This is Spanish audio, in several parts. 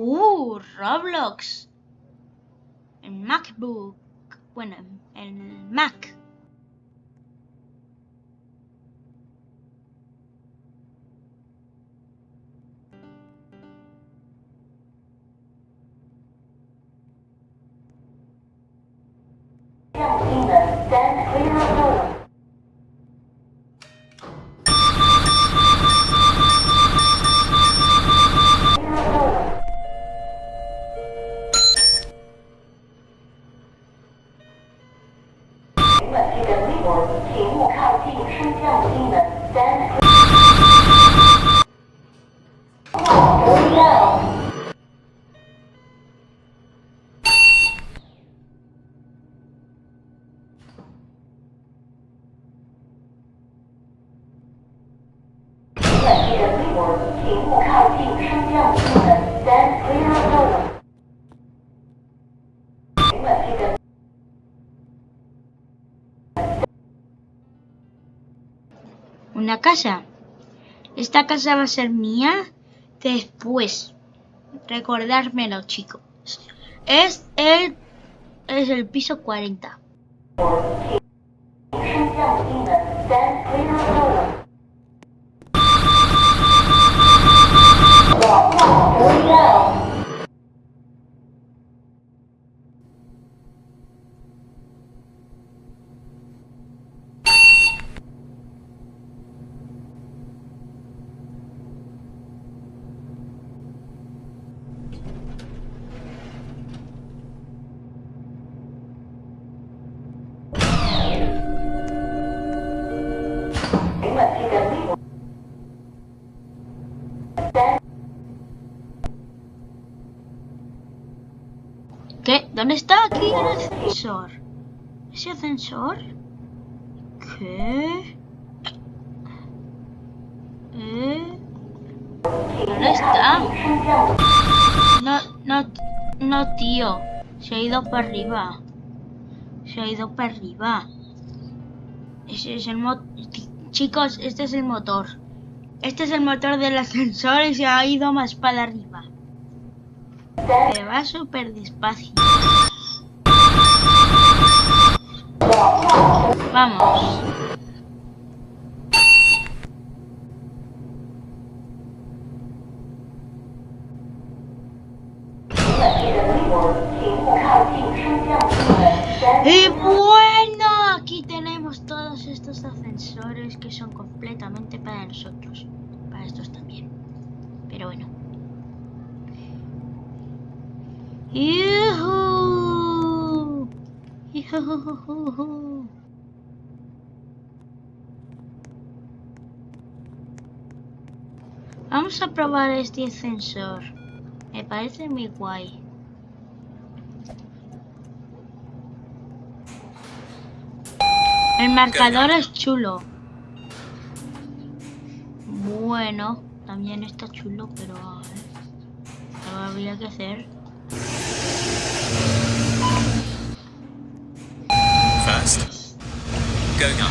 Uh, Roblox. En MacBook. Bueno, en Mac. Casa. Esta casa va a ser mía después. Recordármelo, chicos. Es el es el piso 40. ¿Dónde está aquí el ascensor? ¿Ese ascensor? ¿Qué? ¿Eh? ¿Dónde está? No, no, no, tío. Se ha ido para arriba. Se ha ido para arriba. Ese es el motor. Chicos, este es el motor. Este es el motor del ascensor y se ha ido más para arriba. Se va súper despacio. Vamos. Y bueno, aquí tenemos todos estos ascensores que son completamente para nosotros. Para estos también. Pero bueno. ¡Yujú! Vamos a probar este ascensor. Me parece muy guay. El marcador es chulo. Bueno, también está chulo, pero a ver, habría que hacer. First, going up.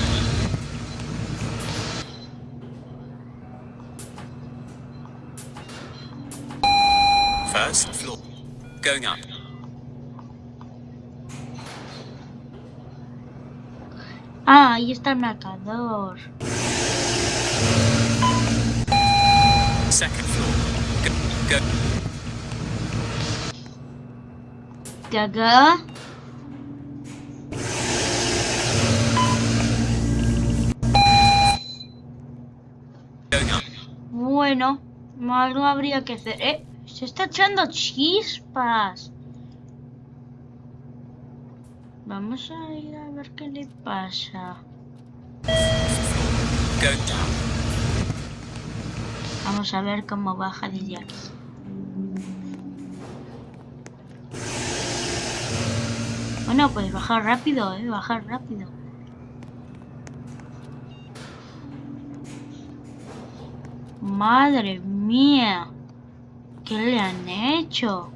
First floor, going up. Ah, ahí está el marcador. Second floor, go, go, ¿De Bueno, algo habría que hacer. ¡Eh! Se está echando chispas. Vamos a ir a ver qué le pasa. Vamos a ver cómo baja desde aquí. Bueno, pues bajar rápido, eh, bajar rápido. Madre mía, ¿qué le han hecho?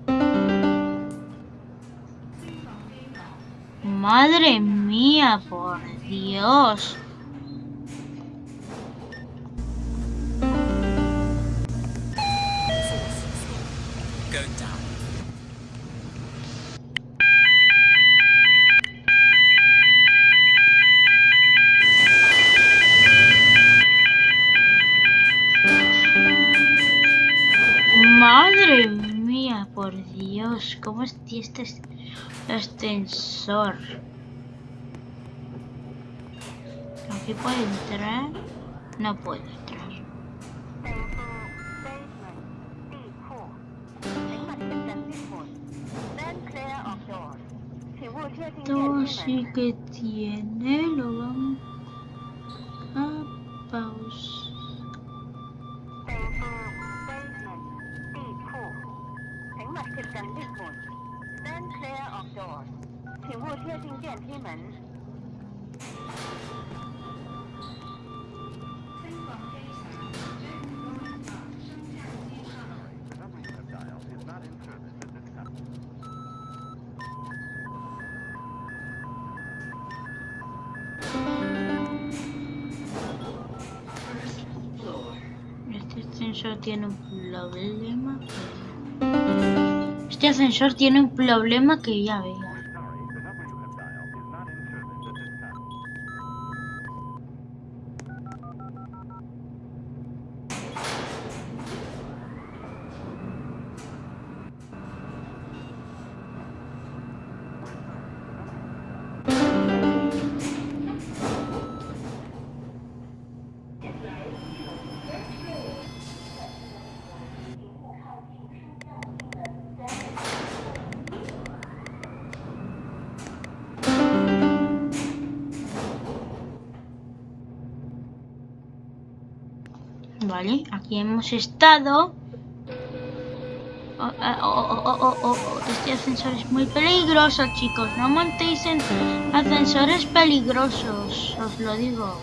Madre mía, por Dios. ¿Cómo es este es- ascensor? ¿Aquí puedo entrar? No puedo entrar. 都 Esto sí que tiene, 请勿贴近 lift 门。Stand clear of doors，请勿贴近电梯门。 Este ascensor tiene un problema. Este ascensor tiene un problema que ya veo. Hemos estado. Oh, oh, oh, oh, Este ascensor es muy peligroso, chicos. No montéis en ascensores peligrosos, os lo digo.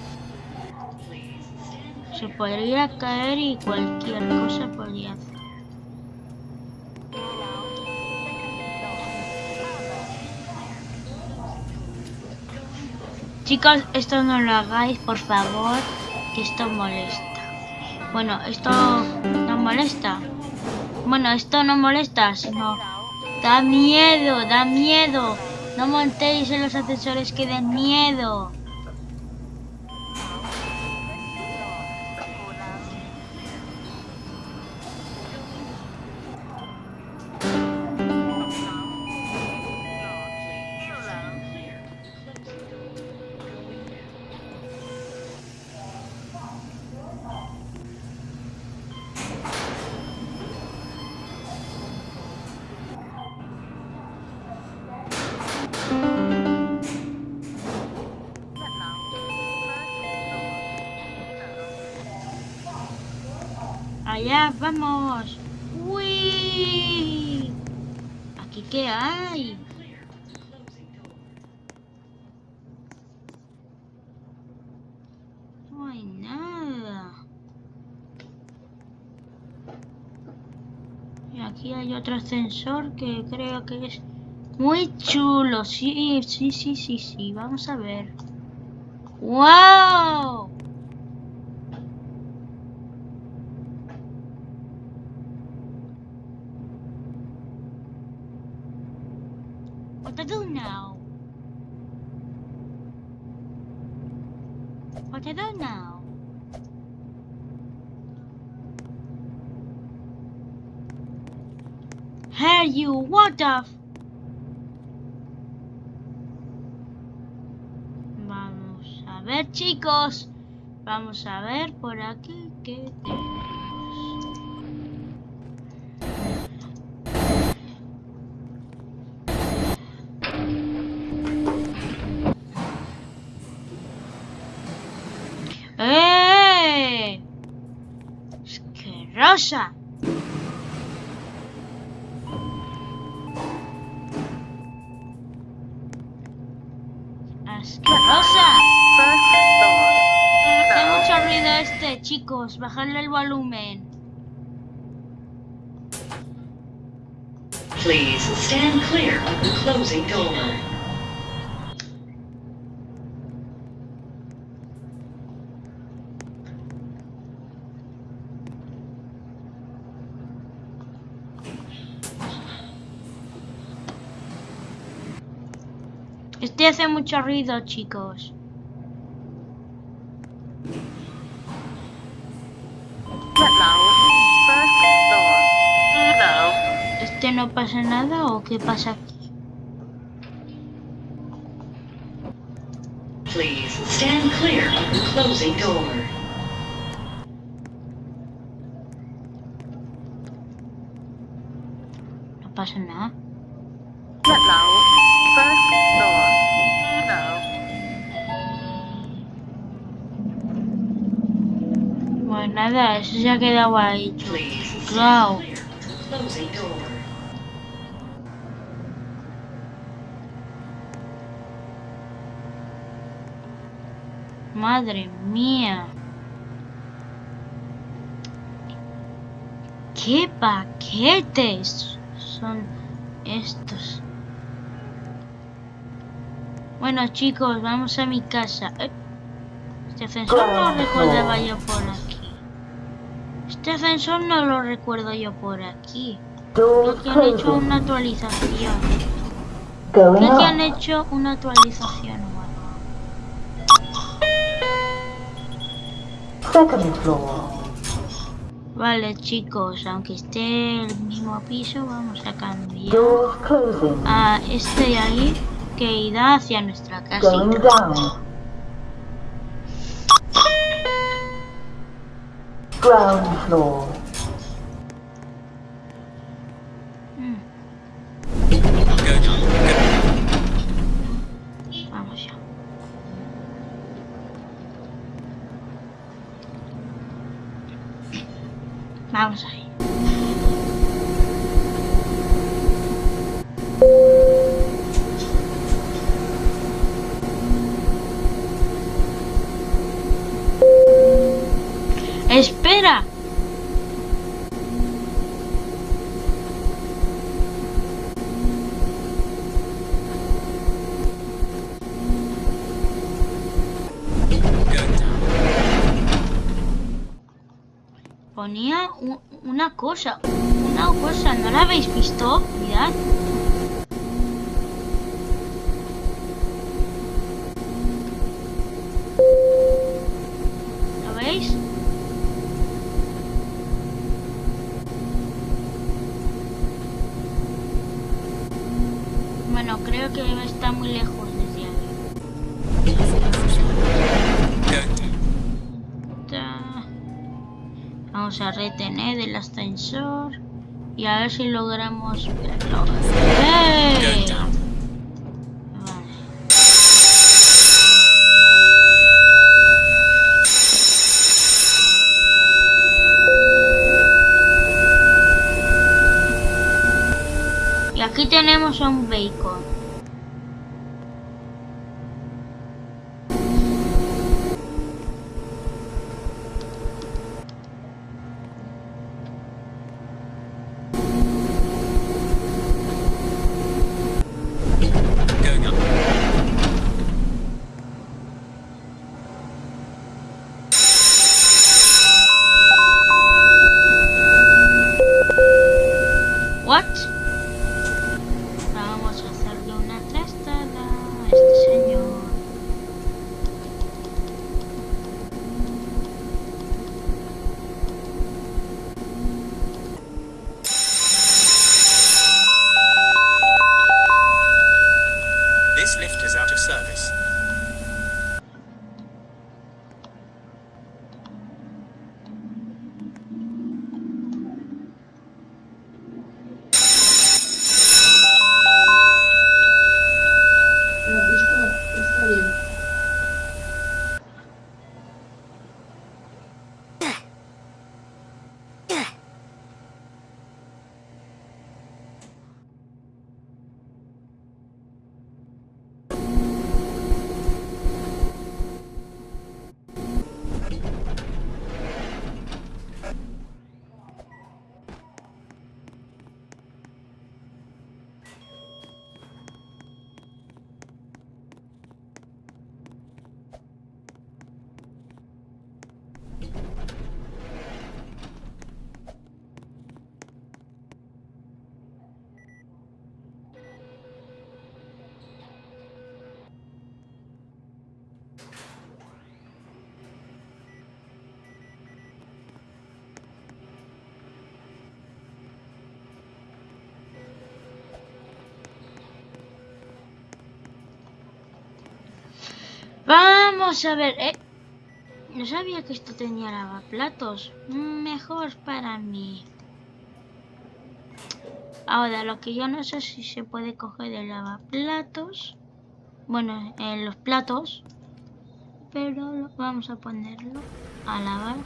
Se podría caer y cualquier cosa podría hacer. Chicos, esto no lo hagáis, por favor, que esto molesta. Bueno, esto no molesta. Bueno, esto no molesta, sino da miedo, da miedo. No montéis en los ascensores que den miedo. Vamos. Uy. Aquí qué hay. No hay nada. Y aquí hay otro ascensor que creo que es muy chulo. Sí, sí, sí, sí, sí. Vamos a ver. ¡Wow! What to do now? What to do now? Hey you, what the Vamos a ver chicos. Vamos a ver por aquí qué tenemos. Asquerosa. Asquerosa. Hace mucho ruido este, chicos. Bajadle el volumen. Please stand clear of the closing door. Este hace mucho ruido, chicos. ¿Este no pasa nada o qué pasa aquí? Please stand clear of the closing door. No pasa nada. Nada, eso se ha quedado ahí. Door. Madre mía. ¿Qué paquetes son estos? Bueno chicos, vamos a mi casa. Eh, Este ascensor no recordaba yo por. Este ascensor no lo recuerdo yo por aquí. Creo que han hecho una actualización. Creo que han hecho una actualización. Vale chicos, aunque esté el mismo piso, vamos a cambiar a este de ahí que irá hacia nuestra Going Ground floor. Ver si logramos verlo. ¡Ey! Go down. Vale. Y aquí tenemos a un bacon. A ver, eh. No sabía que esto tenía lavaplatos. Mejor para mí. Ahora, lo que yo no sé si se puede coger el lavaplatos. Bueno, en los platos. Pero vamos a ponerlo a lavar.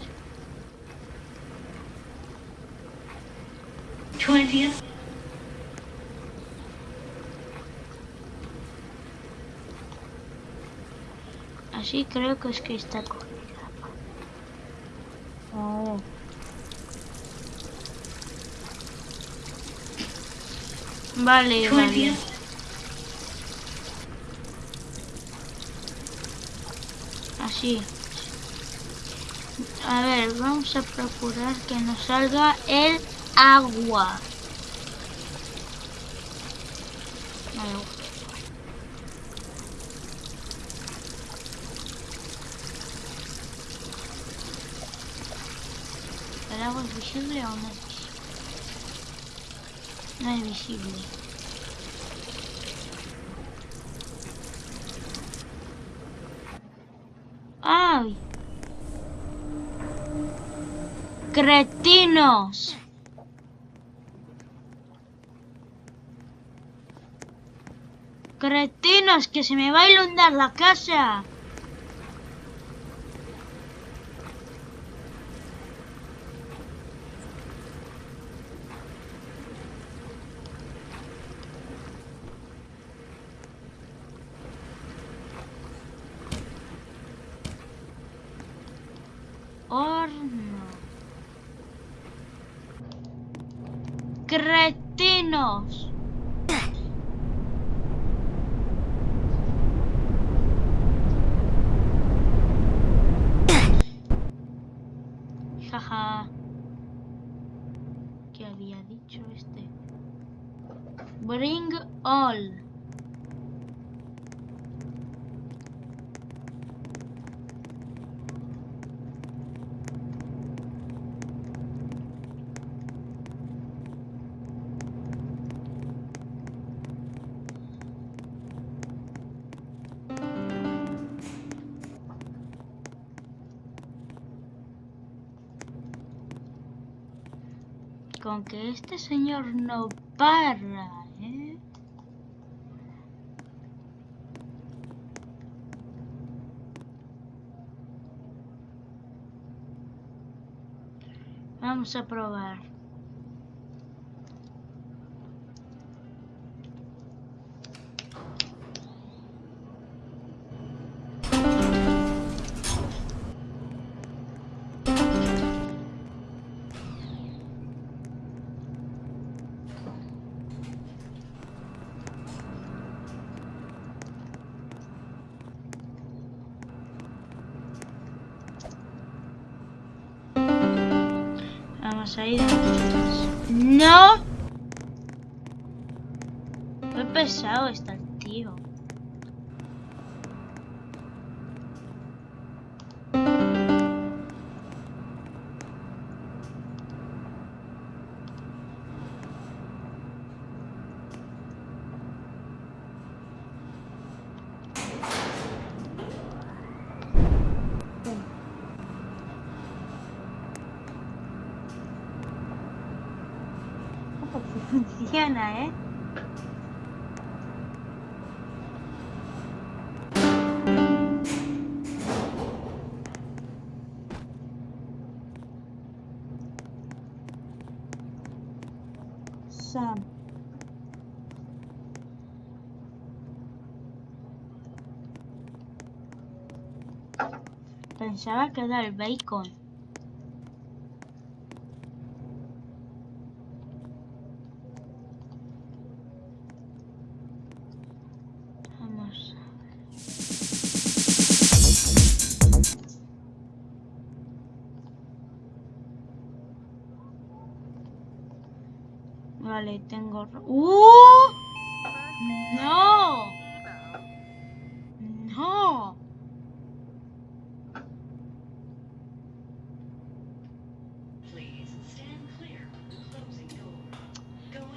20th, Así creo que es que está cogida. Oh. Vale, vale. 20th, Así. A ver, vamos a procurar que nos salga el agua. Vale. ¿El agua es visible o no es visible? No es visible. ¡Ay! ¡Cretinos! ¡Cretinos! ¡Que se me va a inundar la casa! Horno. Cretinos. Jaja. ¿Qué había dicho este? Bring all. Con que este señor no para, ¿eh? Vamos a Funciona, ¿eh? Pensaba que era el bacon. ¡Uh! ¡No! ¡No!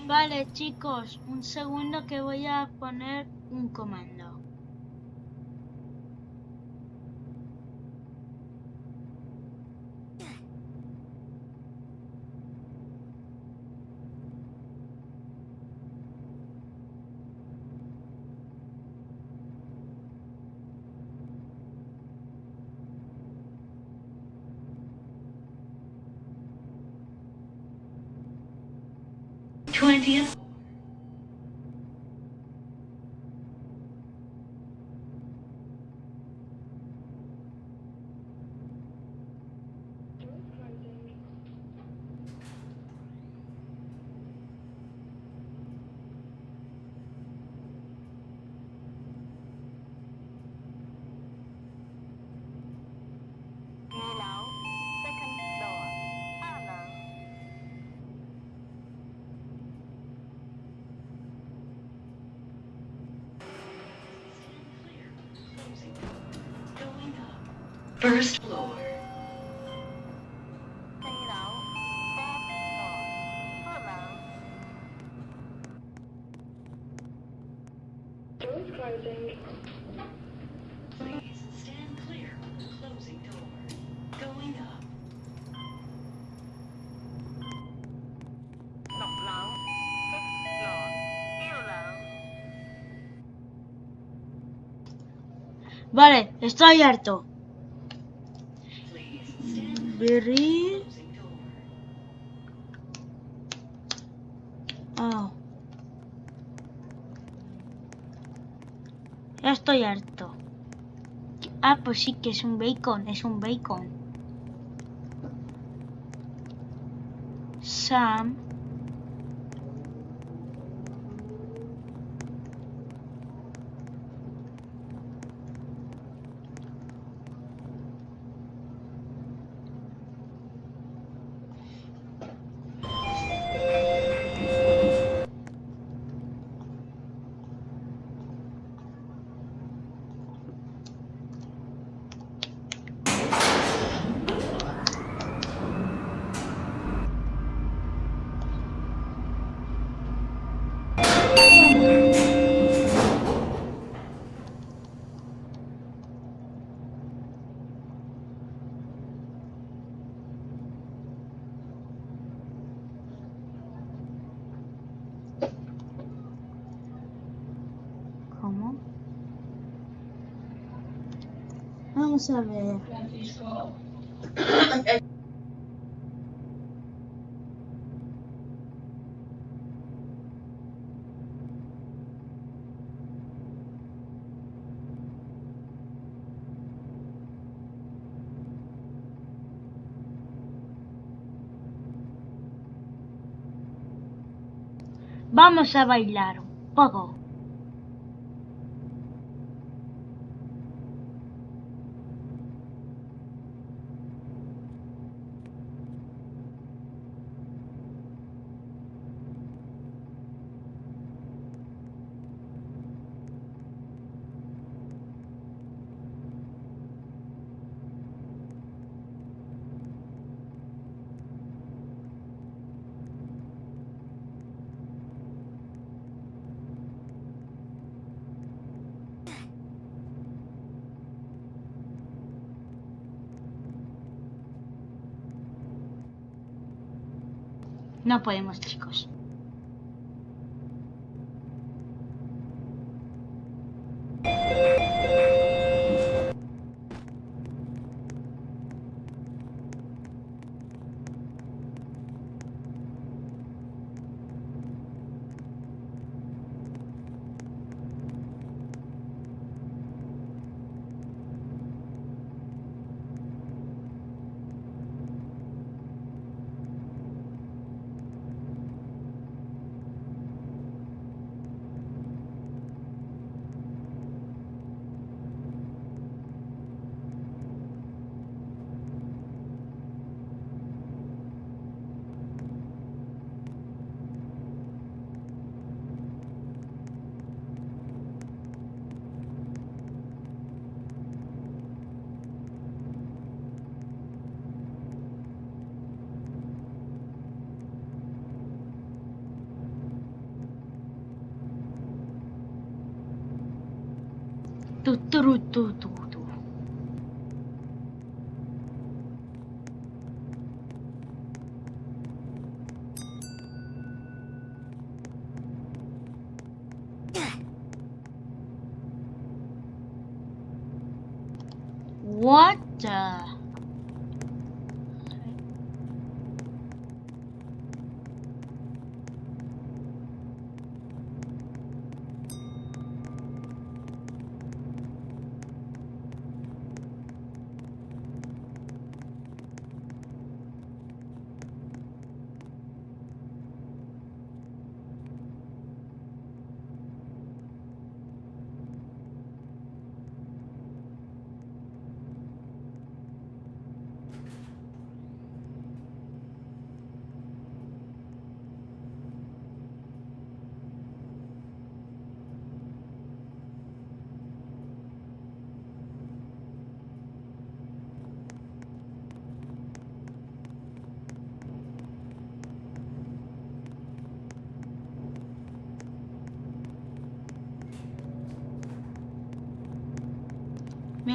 Vale, chicos, un segundo que voy a poner un comando. idea? First floor. Vale, estoy harto. Berry. Oh. Ya estoy harto. Ah, pues sí que es un bacon, es un bacon. Sam. ¿Cómo? Vamos a ver. Vamos a bailar un poco. No podemos, chicos. ту ту ту ту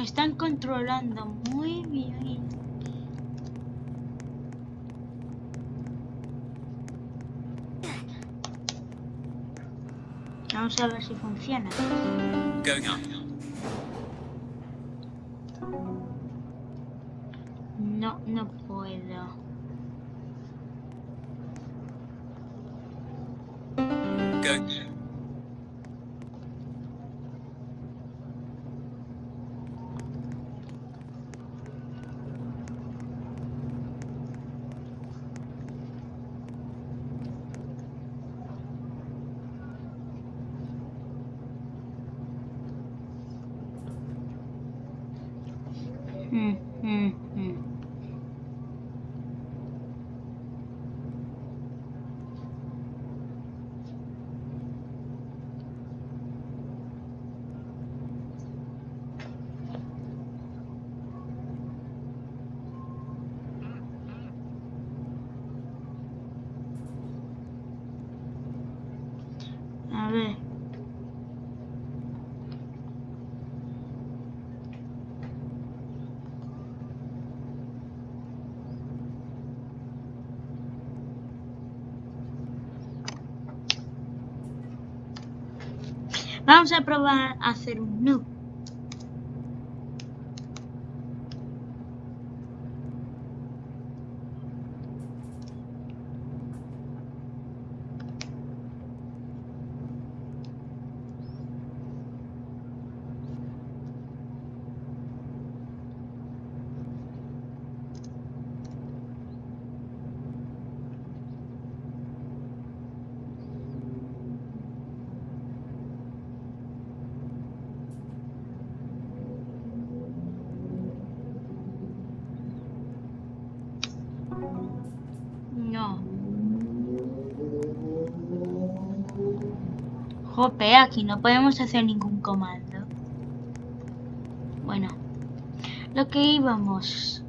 Me están controlando muy bien. Vamos a ver si funciona. Going up. No, no puedo. Go. Mm, mm, mm. Vamos a probar a hacer un nu. No. Aquí no podemos hacer ningún comando. Bueno, lo que íbamos.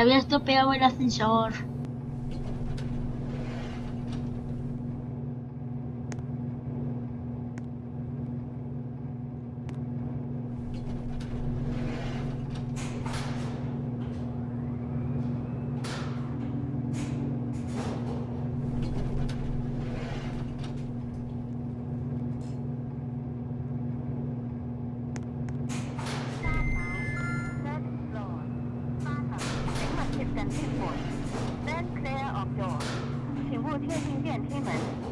había estropeado el ascensor. 等进口，then clear of door。请勿贴近电梯门。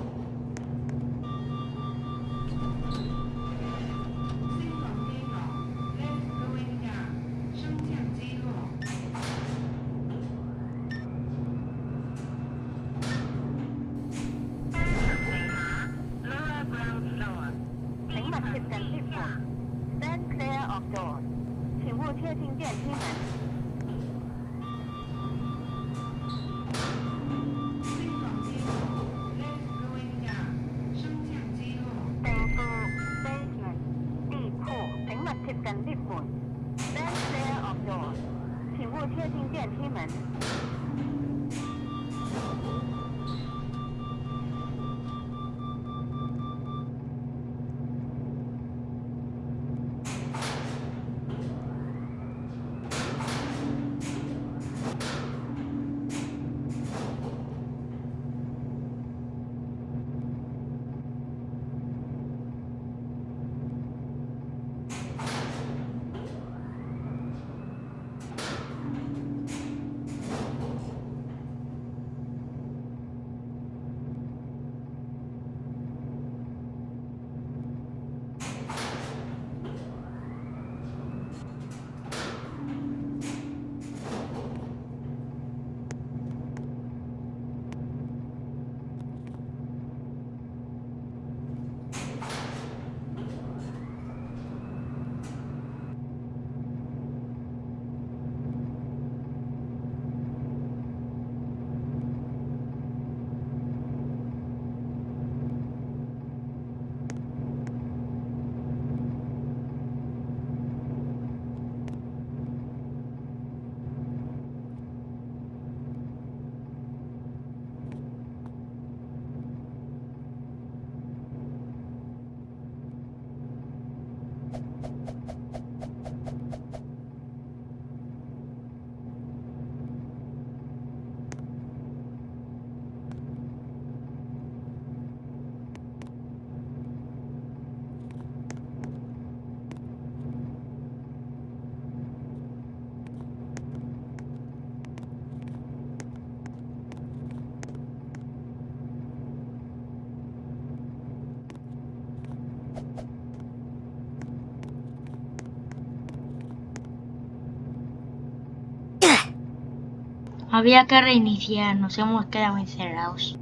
Había que reiniciar, nos hemos quedado encerrados.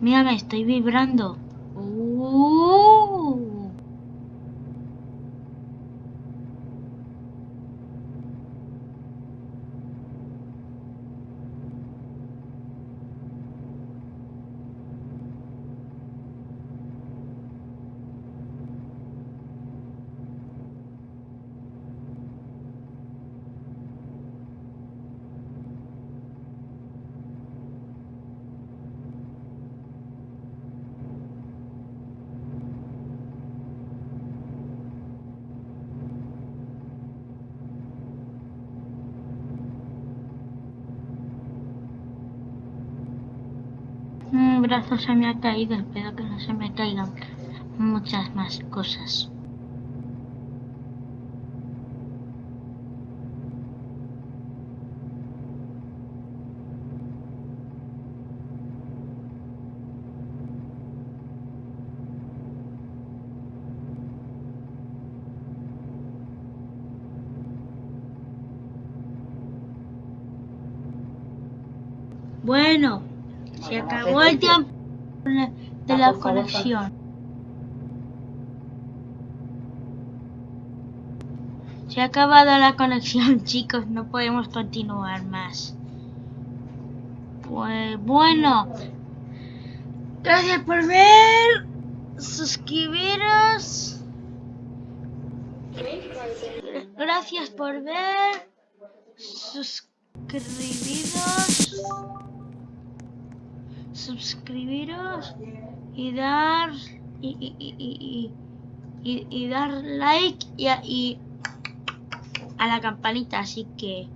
Mírame, estoy vibrando. no se me ha caído, espero que no se me caigan muchas más cosas. de la colección. Se ha acabado la conexión, chicos. No podemos continuar más. Pues bueno. Gracias por ver. Suscribiros. Gracias por ver. Suscribiros. Suscribiros. Y dar. Y, y, y, y, dar like y, a- la campanita. Así que.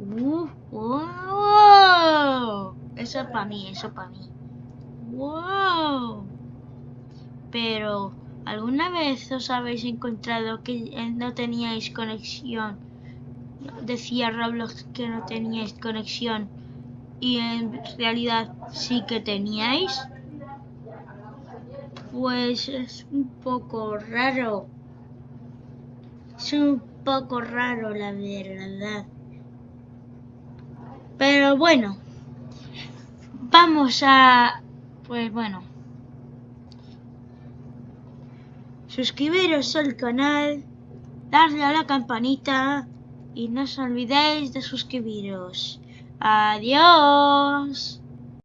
Uh, wow. Eso es para mí, eso para mí. Wow. Pero, ¿alguna vez os habéis encontrado que no teníais conexión? Decía Roblox que no teníais conexión y en realidad sí que teníais. Pues es un poco raro. Es un poco raro, la verdad. Pero bueno, vamos a... Pues bueno. Suscribiros al canal, darle a la campanita y no os olvidéis de suscribiros. Adiós.